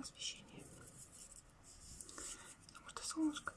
освещение. Потому что солнышко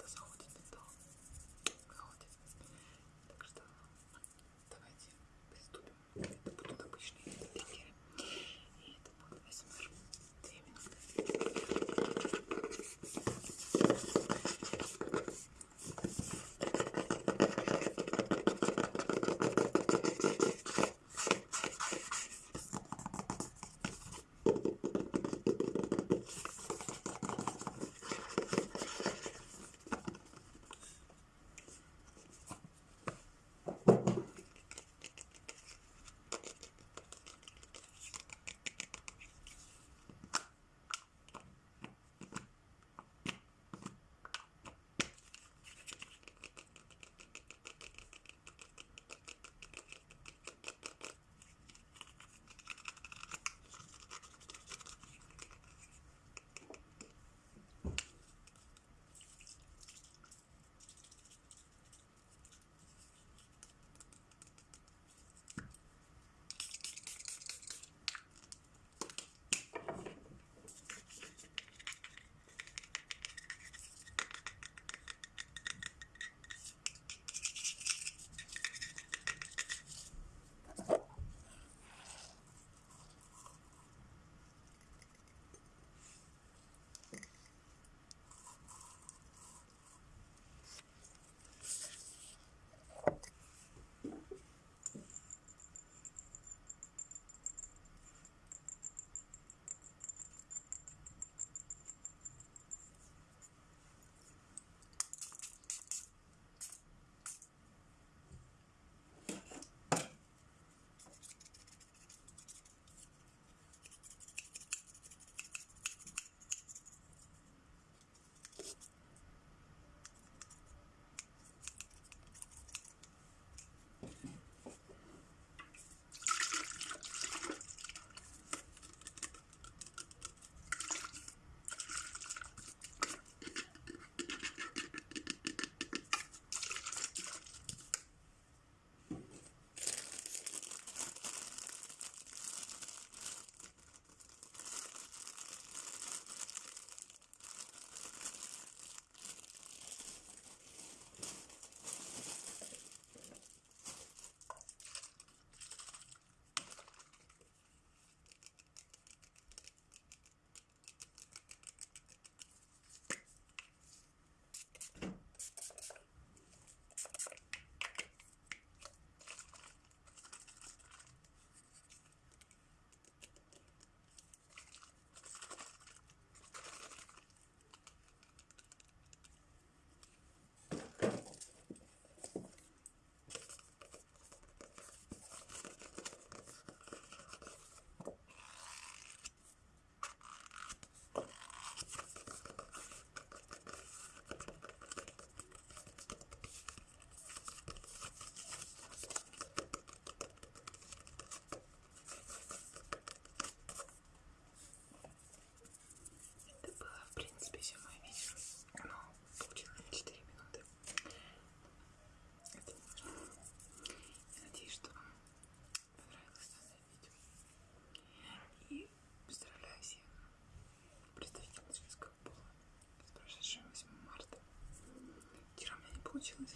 получилось.